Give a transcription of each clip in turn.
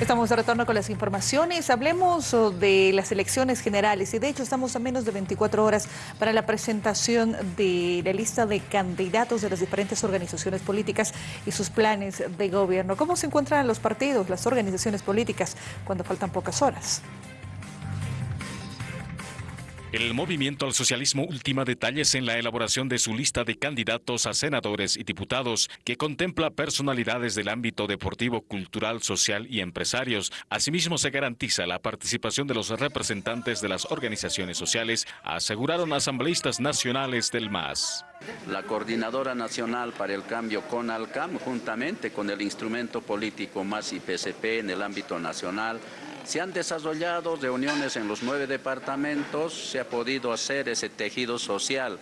Estamos de retorno con las informaciones. Hablemos oh, de las elecciones generales y de hecho estamos a menos de 24 horas para la presentación de la lista de candidatos de las diferentes organizaciones políticas y sus planes de gobierno. ¿Cómo se encuentran los partidos, las organizaciones políticas cuando faltan pocas horas? El movimiento al socialismo ultima detalles en la elaboración de su lista de candidatos a senadores y diputados, que contempla personalidades del ámbito deportivo, cultural, social y empresarios. Asimismo, se garantiza la participación de los representantes de las organizaciones sociales, aseguraron asambleístas nacionales del MAS. La Coordinadora Nacional para el Cambio CONALCAM, juntamente con el instrumento político MAS y PSP en el ámbito nacional, se han desarrollado reuniones en los nueve departamentos, se ha podido hacer ese tejido social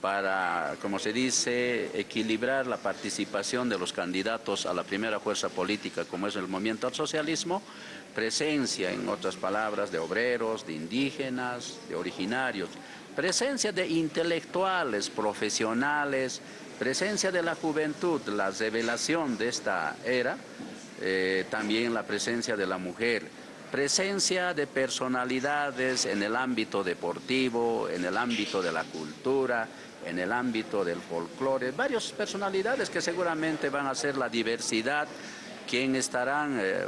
para, como se dice, equilibrar la participación de los candidatos a la primera fuerza política, como es el movimiento al socialismo, presencia, en otras palabras, de obreros, de indígenas, de originarios, presencia de intelectuales, profesionales, presencia de la juventud, la revelación de esta era, eh, también la presencia de la mujer presencia de personalidades en el ámbito deportivo, en el ámbito de la cultura, en el ámbito del folclore, varias personalidades que seguramente van a ser la diversidad quienes estarán eh,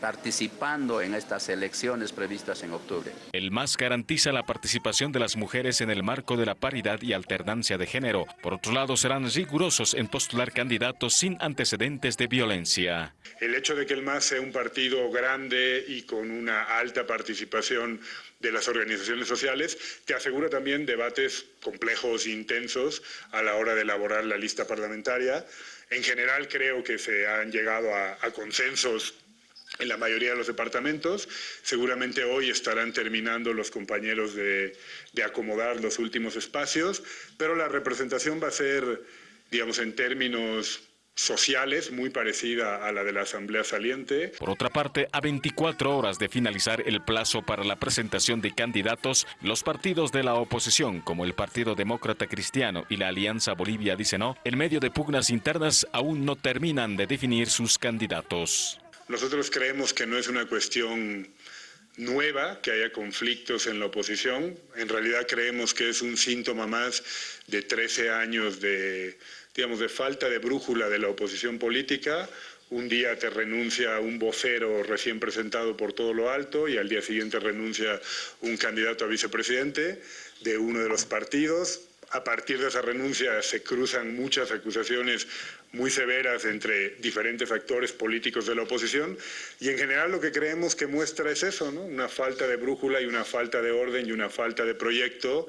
participando en estas elecciones previstas en octubre. El MAS garantiza la participación de las mujeres en el marco de la paridad y alternancia de género. Por otro lado, serán rigurosos en postular candidatos sin antecedentes de violencia. El hecho de que el MAS sea un partido grande y con una alta participación de las organizaciones sociales te asegura también debates complejos e intensos a la hora de elaborar la lista parlamentaria. En general creo que se han llegado a, consensos en la mayoría de los departamentos. Seguramente hoy estarán terminando los compañeros de, de, acomodar los últimos espacios, pero la representación va a ser, digamos, en términos sociales muy parecida a la de la Asamblea Saliente. Por otra parte, a 24 horas de finalizar el plazo para la presentación de candidatos, los partidos de la oposición, como el Partido Demócrata Cristiano y la Alianza Bolivia Dice No, en medio de pugnas internas aún no terminan de definir sus candidatos. Nosotros creemos que no es una cuestión nueva que haya conflictos en la oposición. En realidad creemos que es un síntoma más de 13 años de digamos, de falta de brújula de la oposición política. Un día te renuncia un vocero recién presentado por todo lo alto y al día siguiente renuncia un candidato a vicepresidente de uno de los partidos. A partir de esa renuncia se cruzan muchas acusaciones muy severas entre diferentes actores políticos de la oposición y en general lo que creemos que muestra es eso, ¿no? una falta de brújula y una falta de orden y una falta de proyecto.